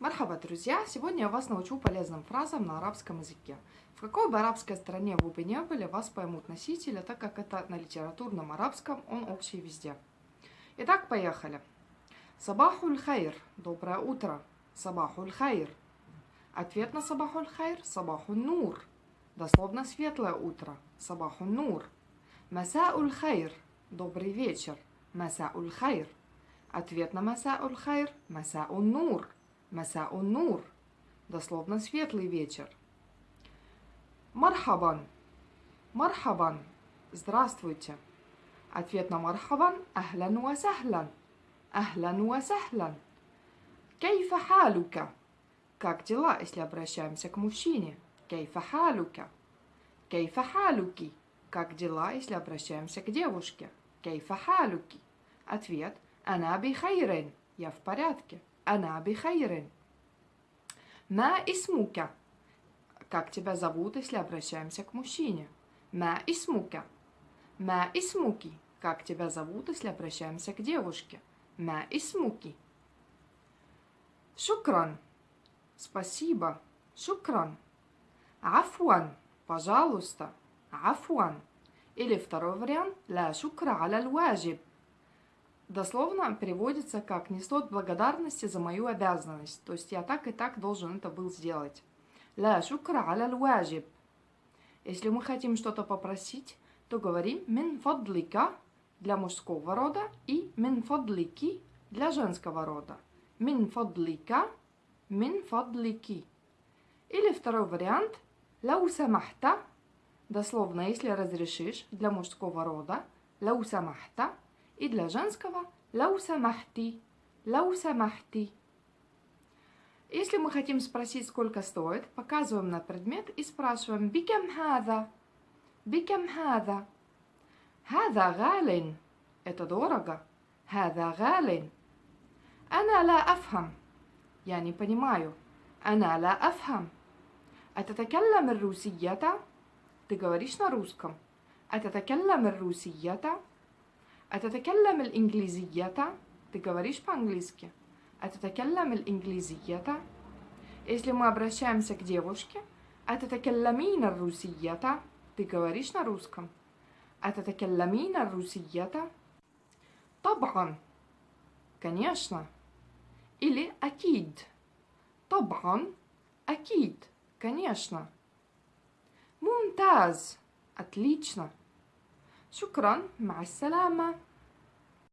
مرحبا, друзья! Сегодня я вас научу полезным фразам на арабском языке. В какой бы арабской стране вы бы не были, вас поймут носители, так как это на литературном арабском, он общий везде. Итак, поехали. صباح الخير. Доброе утро. صباح الخير. Ответ на صباح الخير – صباح النور. Дословно светлое утро. صباح النور. مساء الخير. Добрый вечер. مساء الخير. Ответ на مساء الخير – مساء النور. مساء النور. Дословно светлый вечер. مرحبًا. مرحبًا. Здравствуйте. Ответ на مرحبًا – أهلًا وسهلًا. أهلًا و. كيف حالكَ. Как дела, если обращаемся к мужчине? كيف حالكَ. كيف حالكِ. Как дела, если обращаемся к девушке? Кейфа халуки. Ответ – ана би хайрен. Я в порядке. Ана би хайрен. Ма исмука. Как тебя зовут, если обращаемся к мужчине? Ма исмука. Ма исмуки. Как тебя зовут, если обращаемся к девушке? Ма исмуки. Шукран. Спасибо. Шукран. Афуан. Пожалуйста. Афуан. Или второй вариант. Ла шукра аля ваджиб. Дословно переводится как «не стоит благодарности за мою обязанность». То есть я так и так должен это был сделать. Ла шукра. Если мы хотим что-то попросить, то говорим «мин фадлика» для мужского рода и «мин фадлики» для женского рода. «Мин фадлика», «мин фадлики». Или второй вариант «лау самахта», дословно «если разрешишь» для мужского рода «лау самахта» и для женского лауса махти лауса махти. Если мы хотим спросить, сколько стоит, показываем на предмет и спрашиваем «Бикем хада?» «Бикем хада?» «Хада галин» – это дорого. «Хада галин» – «Ана ла афхам» – я не понимаю. «Ана ла афхам» – «Ататакаллам русията» – ты говоришь на русском. «Ататакаллам русията» – «Ататакаллам الإنجليزية» – ты говоришь по-английски. أتتكلم الإنجليزية؟ Если мы обращаемся к девушке, أتتكلمين الروسية? Ты говоришь на русском. أتتكلمين الروسية? طبعا. Конечно. Или أكيد. طبعا. أكيد. Конечно. ممتاز. Отлично. شكرا. مع السلامة.